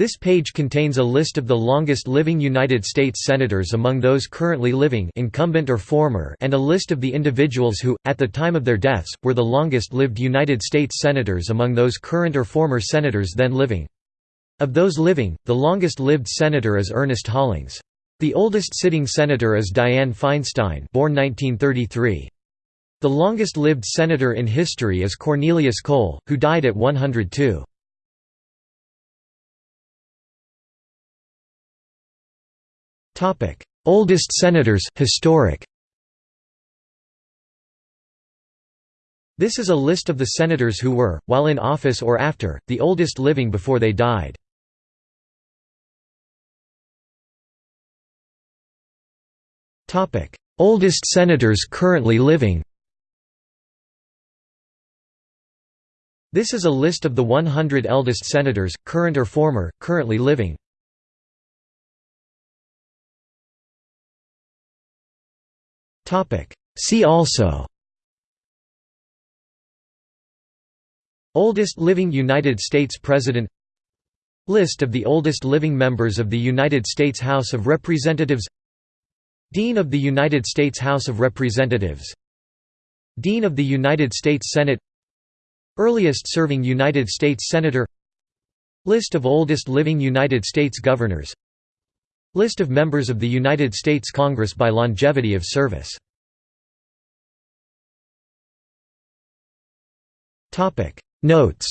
This page contains a list of the longest living United States Senators among those currently living incumbent or former and a list of the individuals who, at the time of their deaths, were the longest-lived United States Senators among those current or former Senators then living. Of those living, the longest-lived Senator is Ernest Hollings. The oldest sitting Senator is Dianne Feinstein born 1933. The longest-lived Senator in history is Cornelius Cole, who died at 102. Oldest senators, historic This is a list of the senators who were, while in office or after, the oldest living before they died. Oldest senators currently living This is a list of the 100 eldest senators, current or former, currently living. See also. Oldest living United States President. List of the oldest living members of the United States House of Representatives. Dean of the United States House of Representatives. Dean of the United States Senate. Earliest serving United States Senator. List of oldest living United States Governors List of members of the United States Congress by longevity of service. Notes